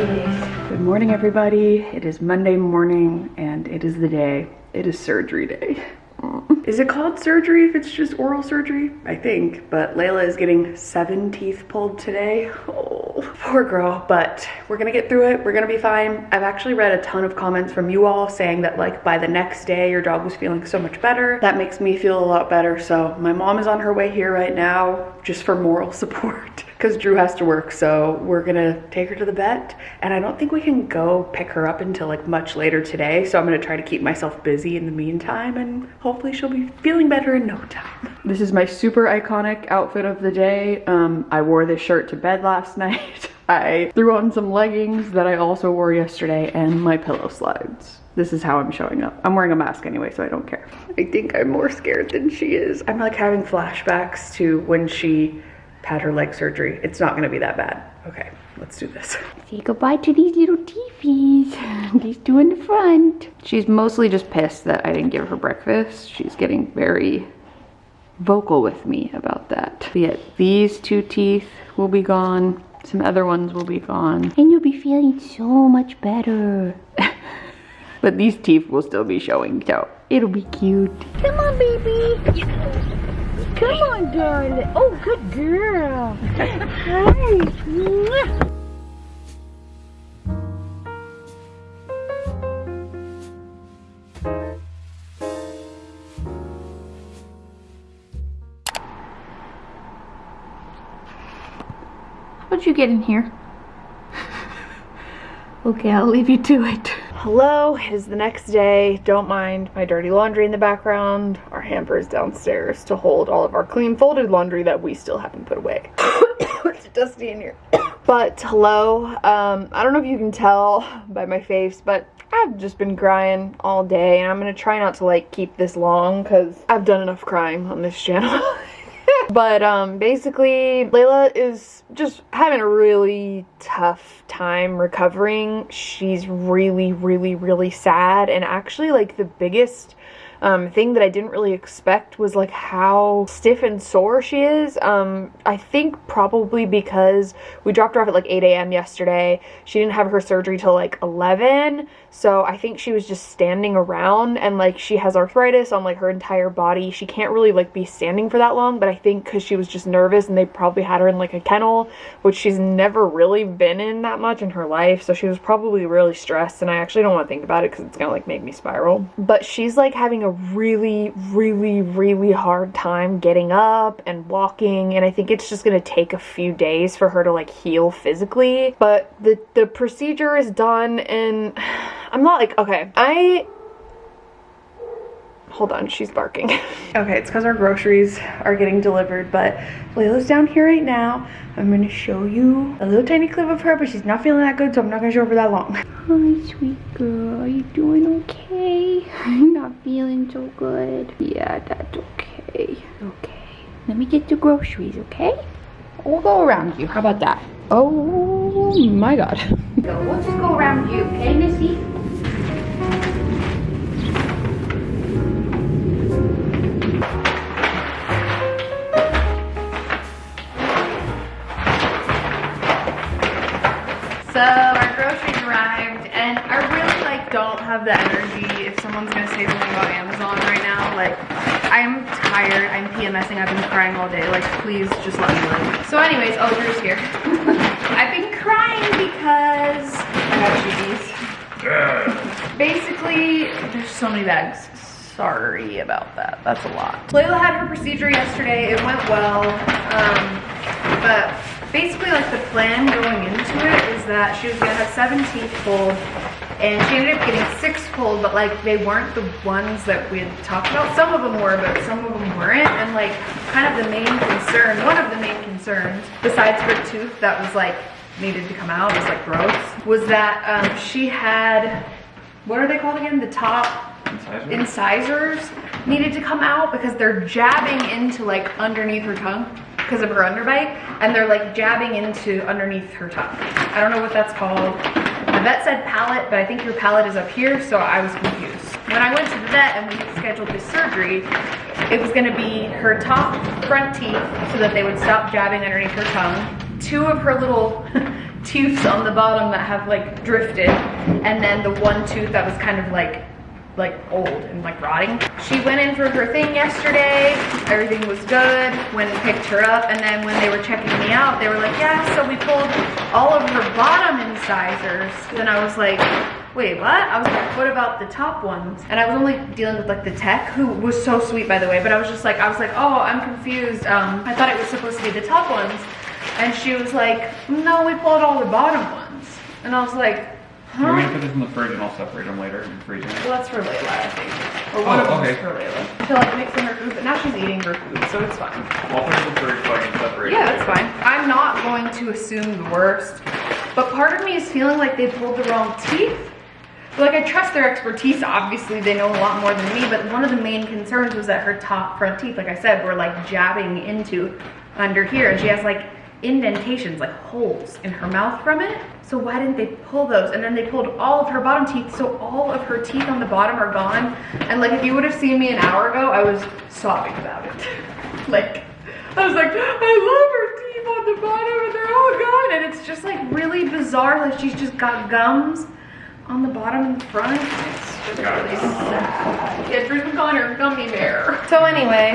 Good morning, everybody. It is Monday morning and it is the day. It is surgery day. Is it called surgery if it's just oral surgery? I think, but Layla is getting seven teeth pulled today. Oh, poor girl, but we're gonna get through it. We're gonna be fine. I've actually read a ton of comments from you all saying that like by the next day your dog was feeling so much better. That makes me feel a lot better. So my mom is on her way here right now just for moral support because Drew has to work. So we're gonna take her to the vet and I don't think we can go pick her up until like much later today. So I'm gonna try to keep myself busy in the meantime and hopefully she'll be feeling better in no time. This is my super iconic outfit of the day. Um, I wore this shirt to bed last night. I threw on some leggings that I also wore yesterday and my pillow slides. This is how I'm showing up. I'm wearing a mask anyway, so I don't care. I think I'm more scared than she is. I'm like having flashbacks to when she had her leg surgery. It's not gonna be that bad. Okay, let's do this. Say goodbye to these little teefies. These two in the front. She's mostly just pissed that I didn't give her breakfast. She's getting very vocal with me about that. But yet these two teeth will be gone. Some other ones will be gone. And you'll be feeling so much better. but these teeth will still be showing, so it'll be cute. Come on, baby. Come on, darling. Oh, good girl. Hi. How'd you get in here? okay, I'll leave you to it. Hello, it is the next day. Don't mind my dirty laundry in the background. Our hamper is downstairs to hold all of our clean folded laundry that we still haven't put away. it's dusty in here. but hello, um, I don't know if you can tell by my face, but I've just been crying all day and I'm gonna try not to like keep this long because I've done enough crying on this channel. But um, basically, Layla is just having a really tough time recovering. She's really, really, really sad. And actually, like, the biggest um, thing that I didn't really expect was like how stiff and sore she is. Um, I think probably because we dropped her off at like 8 a.m. yesterday. She didn't have her surgery till like 11. So I think she was just standing around and like she has arthritis on like her entire body. She can't really like be standing for that long, but I think because she was just nervous and they probably had her in like a kennel, which she's never really been in that much in her life. So she was probably really stressed and I actually don't want to think about it because it's gonna like make me spiral. But she's like having a really, really, really hard time getting up and walking and I think it's just gonna take a few days for her to like heal physically. But the, the procedure is done and I'm not like, okay, I hold on she's barking. Okay it's because our groceries are getting delivered but layla's down here right now. I'm going to show you a little tiny clip of her but she's not feeling that good so i'm not going to show her for that long. Hi sweet girl. Are you doing okay? I'm not feeling so good. Yeah that's okay. Okay. Let me get the groceries okay? We'll go around you. How about that? Oh my god. So we'll just go around you okay missy have the energy if someone's gonna say something about Amazon right now. Like I'm tired, I'm PMSing, I've been crying all day. Like please just let me live. So anyways, oh Drew's here. I've been crying because I got cheese. Basically, there's so many bags sorry about that. That's a lot. Layla had her procedure yesterday. It went well. Um, but basically like the plan going into it is that she was gonna have seven teeth pulled and she ended up getting six pulled but like they weren't the ones that we had talked about some of them were but some of them weren't and like kind of the main concern one of the main concerns besides her tooth that was like needed to come out was like gross was that um, she had what are they called again the top incisors? incisors needed to come out because they're jabbing into like underneath her tongue because of her underbite and they're like jabbing into underneath her tongue. I don't know what that's called. The vet said palate, but I think your palate is up here, so I was confused. When I went to the vet and we scheduled this surgery, it was gonna be her top front teeth so that they would stop jabbing underneath her tongue. Two of her little tooths on the bottom that have like drifted and then the one tooth that was kind of like like old and like rotting. She went in for her thing yesterday. Everything was good. Went and picked her up. And then when they were checking me out, they were like, yeah, so we pulled all of her bottom incisors. Then I was like, wait, what? I was like, what about the top ones? And I was only dealing with like the tech, who was so sweet by the way, but I was just like, I was like, oh, I'm confused. Um, I thought it was supposed to be the top ones. And she was like, no, we pulled all the bottom ones. And I was like, huh? You're gonna put this in the fridge and I'll separate them later in the freezer. Well, that's for Layla, I think. Or one Oh, of them's okay. for Layla. To like mix in her food, but now she's eating her food, so it's fine. I'll put it in the fridge so I can separate Yeah, that's fine. I'm not going to assume the worst, but part of me is feeling like they pulled the wrong teeth. Like I trust their expertise, obviously they know a lot more than me, but one of the main concerns was that her top front teeth, like I said, were like jabbing into under here, and she has like indentations, like holes in her mouth from it. So why didn't they pull those? And then they pulled all of her bottom teeth, so all of her teeth on the bottom are gone. And like if you would have seen me an hour ago, I was sobbing about it. like I was like, I love her teeth on the bottom and they're all gone. And it's just like really bizarre. Like she's just got gums on the bottom and front. It's just really sad. Yeah, Drew McConnor, gummy bear. So anyway,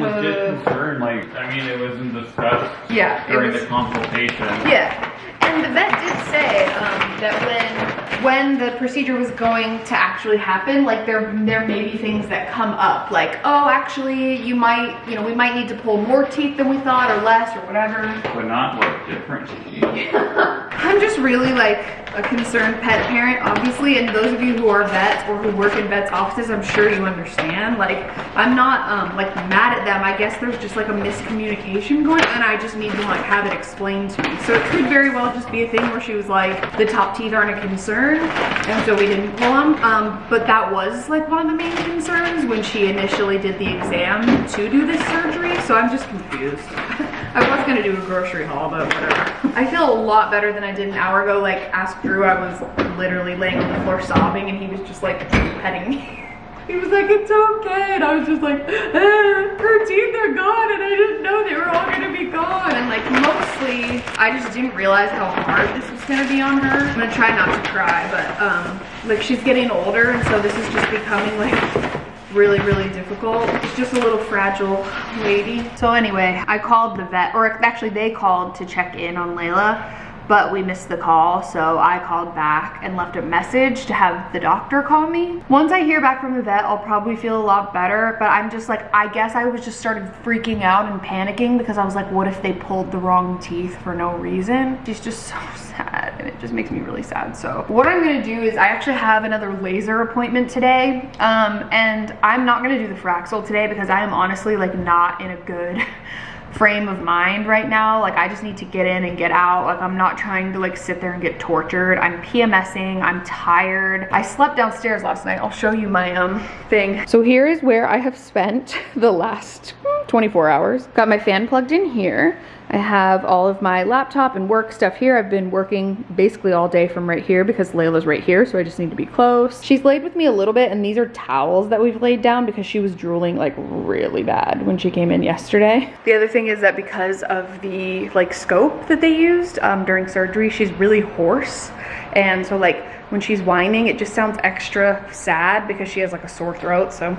Was it uh, concerned, like, I mean, it wasn't discussed Yeah, during was- the consultation. Yeah, and the vet did say um, that when when the procedure was going to actually happen, like there there may be things that come up, like oh, actually you might you know we might need to pull more teeth than we thought or less or whatever. But not what different. I'm just really like a concerned pet parent, obviously, and those of you who are vets or who work in vets offices, I'm sure you understand. Like, I'm not um, like mad at them. I guess there's just like a miscommunication going, and I just need to like have it explained to me. So it could very well just be a thing where she was like, the top teeth aren't a concern, and so we didn't pull them. Um, but that was like one of the main concerns when she initially did the exam to do this surgery. So I'm just confused. I was gonna do a grocery haul, but whatever. I feel a lot better than I did an hour ago. Like, ask Drew, I was literally laying on the floor sobbing, and he was just like petting me. He was like, it's okay. And I was just like, eh, her teeth are gone, and I didn't know they were all gonna be gone. And like, mostly, I just didn't realize how hard this was gonna be on her. I'm gonna try not to cry, but um, like she's getting older, and so this is just becoming like really, really difficult. She's just a little fragile lady. So anyway, I called the vet, or actually they called to check in on Layla, but we missed the call. So I called back and left a message to have the doctor call me. Once I hear back from the vet, I'll probably feel a lot better, but I'm just like, I guess I was just started freaking out and panicking because I was like, what if they pulled the wrong teeth for no reason? She's just so sad and it just makes me really sad. So what I'm gonna do is I actually have another laser appointment today. Um, and I'm not gonna do the Fraxel today because I am honestly like not in a good frame of mind right now. Like I just need to get in and get out. Like I'm not trying to like sit there and get tortured. I'm PMSing, I'm tired. I slept downstairs last night. I'll show you my um thing. So here is where I have spent the last 24 hours. Got my fan plugged in here. I have all of my laptop and work stuff here. I've been working basically all day from right here because Layla's right here, so I just need to be close. She's laid with me a little bit, and these are towels that we've laid down because she was drooling like really bad when she came in yesterday. The other thing is that because of the like scope that they used um, during surgery, she's really hoarse. And so like when she's whining, it just sounds extra sad because she has like a sore throat, so.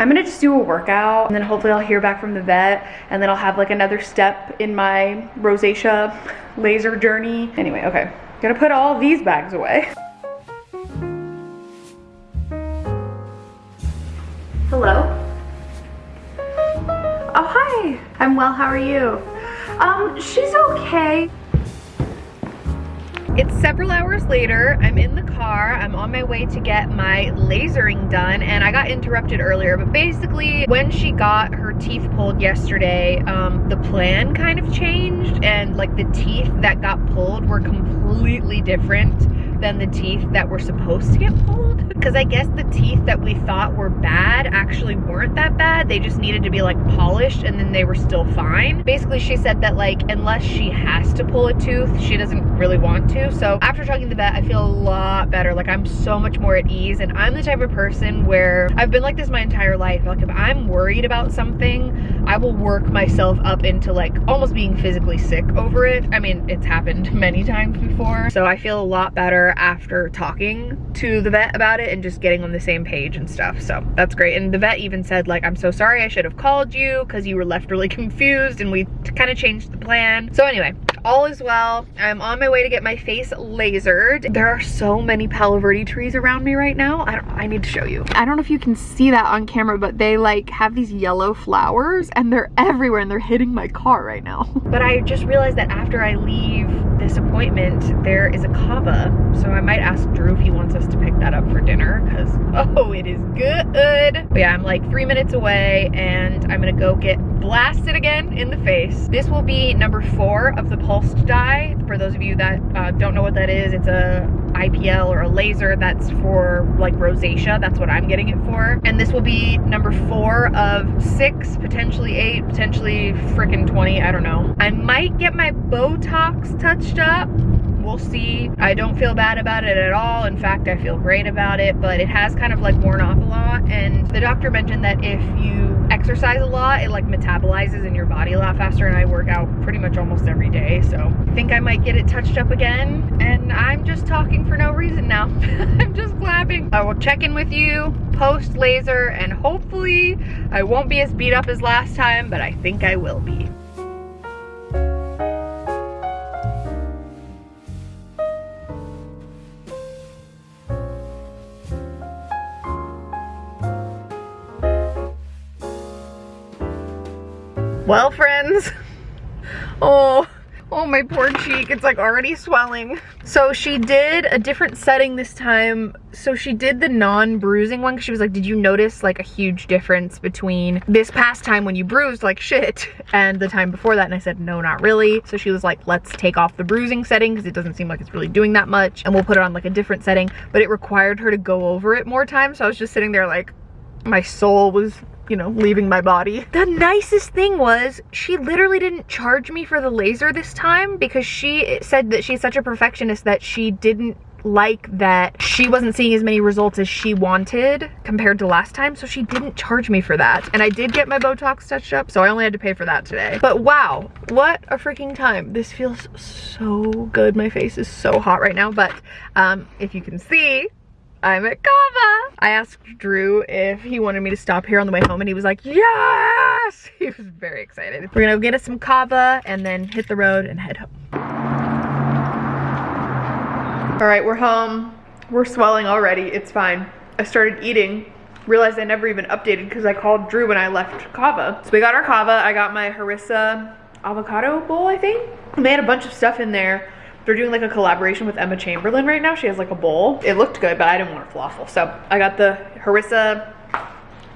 I'm gonna just do a workout and then hopefully I'll hear back from the vet and then I'll have like another step in my rosacea laser journey. Anyway, okay. Gonna put all these bags away. Hello? Oh, hi. I'm well, how are you? Um, she's okay. It's several hours later. I'm in the car. I'm on my way to get my lasering done and I got interrupted earlier. But basically, when she got her teeth pulled yesterday, um, the plan kind of changed and like the teeth that got pulled were completely different than the teeth that were supposed to get pulled. Because I guess the teeth that we thought were bad actually weren't that bad. They just needed to be like polished and then they were still fine. Basically, she said that like unless she has to pull a tooth, she doesn't really want to. So after talking to the vet, I feel a lot better. Like I'm so much more at ease. And I'm the type of person where I've been like this my entire life. Like if I'm worried about something, I will work myself up into like almost being physically sick over it. I mean, it's happened many times before. So I feel a lot better after talking to the vet about it and just getting on the same page and stuff. So that's great. And the vet even said like, I'm so sorry I should have called you because you were left really confused and we kind of changed the plan. So anyway, all is well. I'm on my way to get my face lasered. There are so many Palo Verde trees around me right now. I, don't, I need to show you. I don't know if you can see that on camera, but they like have these yellow flowers and they're everywhere and they're hitting my car right now. But I just realized that after I leave this appointment, there is a Cava. So I might ask Drew if he wants us to pick that up for dinner because, oh, it is good. But yeah, I'm like three minutes away and I'm gonna go get blasted again in the face. This will be number four of the pulsed dye. For those of you that uh, don't know what that is, it's a IPL or a laser that's for like rosacea. That's what I'm getting it for. And this will be number four of six, potentially eight, potentially freaking 20, I don't know. I might get my Botox touched up we'll see. I don't feel bad about it at all. In fact, I feel great about it, but it has kind of like worn off a lot. And the doctor mentioned that if you exercise a lot, it like metabolizes in your body a lot faster. And I work out pretty much almost every day. So I think I might get it touched up again. And I'm just talking for no reason now. I'm just clapping. I will check in with you post laser and hopefully I won't be as beat up as last time, but I think I will be. Well, friends, oh, oh, my poor cheek, it's like already swelling. So she did a different setting this time. So she did the non-bruising one because she was like, did you notice like a huge difference between this past time when you bruised like shit and the time before that? And I said, no, not really. So she was like, let's take off the bruising setting because it doesn't seem like it's really doing that much. And we'll put it on like a different setting, but it required her to go over it more times. So I was just sitting there like, my soul was you know, leaving my body. The nicest thing was she literally didn't charge me for the laser this time because she said that she's such a perfectionist that she didn't like that she wasn't seeing as many results as she wanted compared to last time so she didn't charge me for that. And I did get my Botox touched up so I only had to pay for that today. But wow what a freaking time. This feels so good. My face is so hot right now but um if you can see I'm at Cava. I asked Drew if he wanted me to stop here on the way home and he was like, yes! He was very excited. We're gonna get us some Cava and then hit the road and head home. All right, we're home. We're swelling already, it's fine. I started eating, realized I never even updated because I called Drew when I left Cava. So we got our Cava, I got my harissa avocado bowl, I think. They had a bunch of stuff in there they're doing like a collaboration with Emma Chamberlain right now. She has like a bowl. It looked good, but I didn't want it falafel. So I got the harissa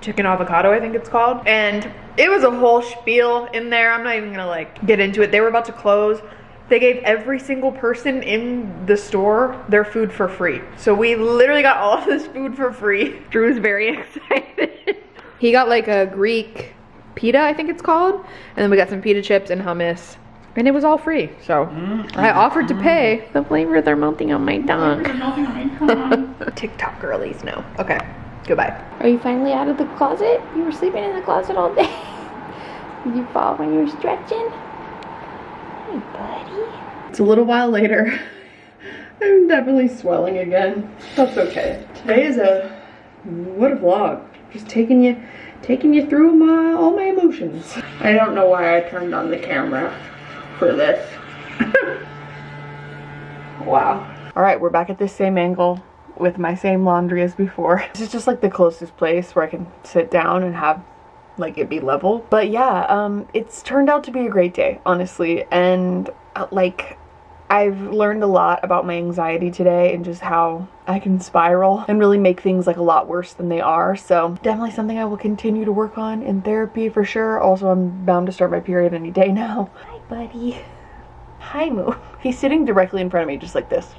chicken avocado, I think it's called. And it was a whole spiel in there. I'm not even gonna like get into it. They were about to close. They gave every single person in the store their food for free. So we literally got all of this food for free. Drew's very excited. he got like a Greek pita, I think it's called. And then we got some pita chips and hummus and it was all free, so mm, I offered to pay. The flavor they're melting on my tongue. TikTok girlies, no. Okay, goodbye. Are you finally out of the closet? You were sleeping in the closet all day. Did you fall when you were stretching? Hey, buddy. It's a little while later. I'm definitely swelling again. That's okay. Today is a, what a vlog. Just taking you, taking you through my, all my emotions. I don't know why I turned on the camera for this. wow. All right, we're back at this same angle with my same laundry as before. This is just like the closest place where I can sit down and have like it be level. But yeah, um, it's turned out to be a great day, honestly. And uh, like I've learned a lot about my anxiety today and just how I can spiral and really make things like a lot worse than they are. So definitely something I will continue to work on in therapy for sure. Also, I'm bound to start my period any day now buddy. Hi, Moo. He's sitting directly in front of me, just like this.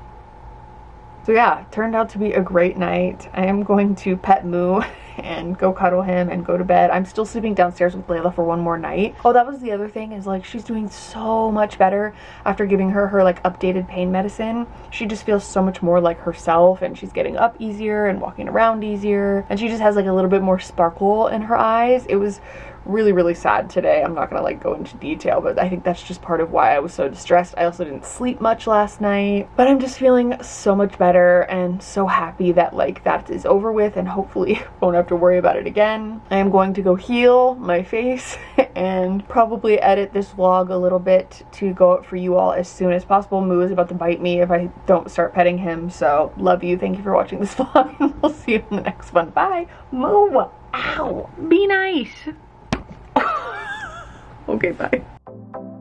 So yeah, turned out to be a great night. I am going to pet Moo and go cuddle him and go to bed. I'm still sleeping downstairs with Layla for one more night. Oh, that was the other thing is like she's doing so much better after giving her her like updated pain medicine. She just feels so much more like herself and she's getting up easier and walking around easier and she just has like a little bit more sparkle in her eyes. It was really really sad today i'm not gonna like go into detail but i think that's just part of why i was so distressed i also didn't sleep much last night but i'm just feeling so much better and so happy that like that is over with and hopefully won't have to worry about it again. I am going to go heal my face and probably edit this vlog a little bit to go up for you all as soon as possible. Moo is about to bite me if i don't start petting him so love you. Thank you for watching this vlog and we'll see you in the next one. Bye. Moo ow Be nice. Okay, bye.